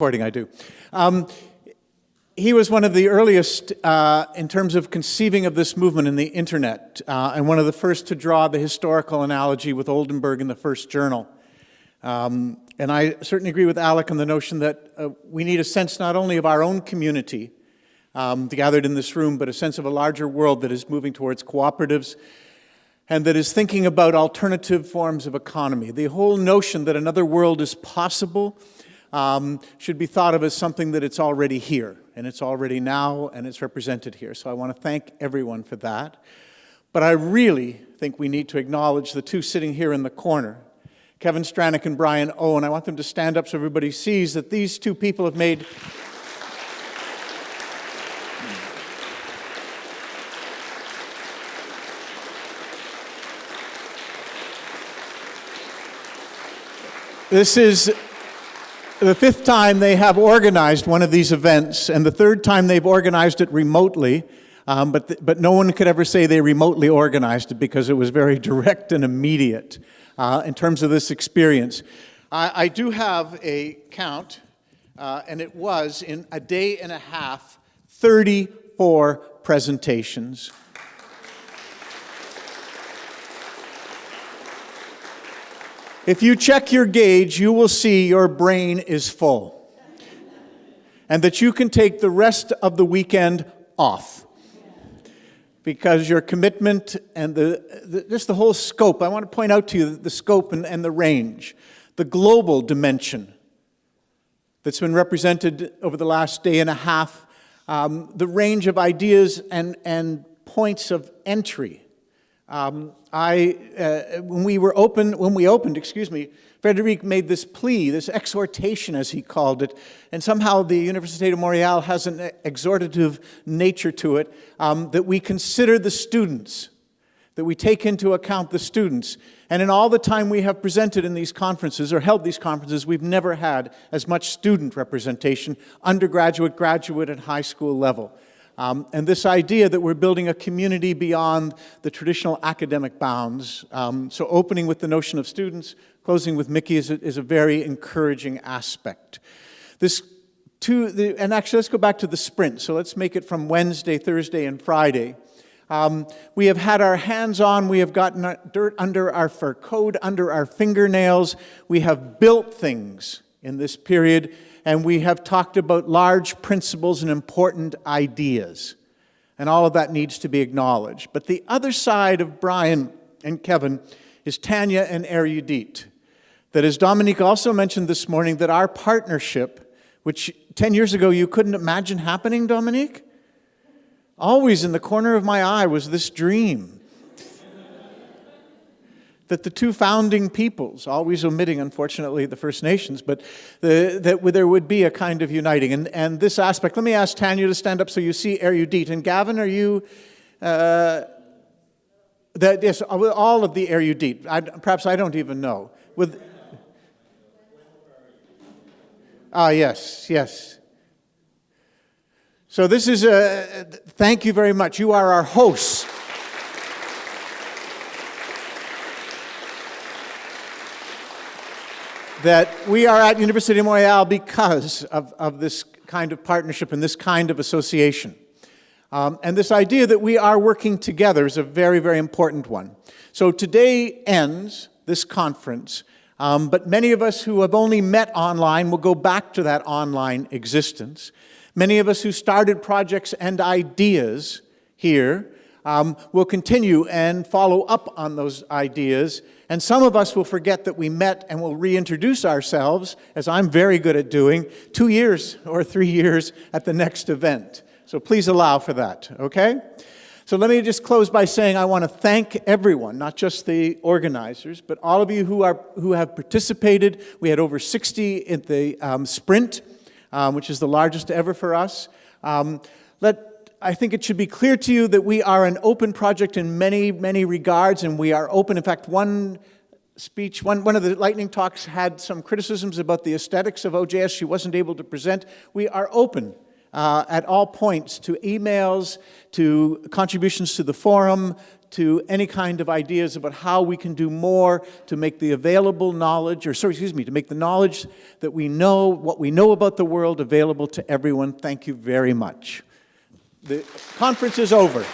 recording I do. Um, he was one of the earliest uh, in terms of conceiving of this movement in the internet, uh, and one of the first to draw the historical analogy with Oldenburg in the first journal. Um, and I certainly agree with Alec on the notion that uh, we need a sense not only of our own community um, gathered in this room, but a sense of a larger world that is moving towards cooperatives and that is thinking about alternative forms of economy. The whole notion that another world is possible um, should be thought of as something that it's already here, and it's already now, and it's represented here. So I want to thank everyone for that. But I really think we need to acknowledge the two sitting here in the corner, Kevin Stranack and Brian Owen. I want them to stand up so everybody sees that these two people have made This is the fifth time they have organized one of these events, and the third time they've organized it remotely, um, but, th but no one could ever say they remotely organized it because it was very direct and immediate uh, in terms of this experience. I, I do have a count, uh, and it was in a day and a half, 34 presentations. If you check your gauge, you will see your brain is full. And that you can take the rest of the weekend off. Because your commitment and the, the, just the whole scope, I want to point out to you the scope and, and the range, the global dimension that's been represented over the last day and a half, um, the range of ideas and, and points of entry um, I, uh, when we were open, when we opened, excuse me, Frederic made this plea, this exhortation as he called it, and somehow the Université de Montréal has an exhortative nature to it, um, that we consider the students, that we take into account the students. And in all the time we have presented in these conferences, or held these conferences, we've never had as much student representation, undergraduate, graduate, and high school level. Um, and this idea that we're building a community beyond the traditional academic bounds. Um, so opening with the notion of students, closing with Mickey is a, is a very encouraging aspect. This two, the, and actually let's go back to the sprint. So let's make it from Wednesday, Thursday, and Friday. Um, we have had our hands on, we have gotten dirt under our fur coat, under our fingernails. We have built things in this period and we have talked about large principles and important ideas. And all of that needs to be acknowledged. But the other side of Brian and Kevin is Tanya and Erudit. That as Dominique also mentioned this morning, that our partnership, which 10 years ago you couldn't imagine happening, Dominique? Always in the corner of my eye was this dream that the two founding peoples, always omitting, unfortunately, the First Nations, but the, that there would be a kind of uniting. And, and this aspect, let me ask Tanya to stand up so you see Erudit. And Gavin, are you, uh, that, yes, all of the Erudit. I, perhaps I don't even know. With, ah, yes, yes. So this is a, thank you very much. You are our hosts. That we are at University of Montreal because of, of this kind of partnership and this kind of association. Um, and this idea that we are working together is a very, very important one. So today ends this conference, um, but many of us who have only met online will go back to that online existence. Many of us who started projects and ideas here um, will continue and follow up on those ideas and some of us will forget that we met and will reintroduce ourselves, as I'm very good at doing, two years or three years at the next event. So please allow for that, okay? So let me just close by saying I want to thank everyone, not just the organizers, but all of you who, are, who have participated. We had over 60 at the um, sprint, um, which is the largest ever for us. Um, let I think it should be clear to you that we are an open project in many, many regards, and we are open. In fact, one speech, one, one of the lightning talks had some criticisms about the aesthetics of OJS she wasn't able to present. We are open uh, at all points to emails, to contributions to the forum, to any kind of ideas about how we can do more to make the available knowledge, or sorry, excuse me, to make the knowledge that we know, what we know about the world available to everyone. Thank you very much. The conference is over.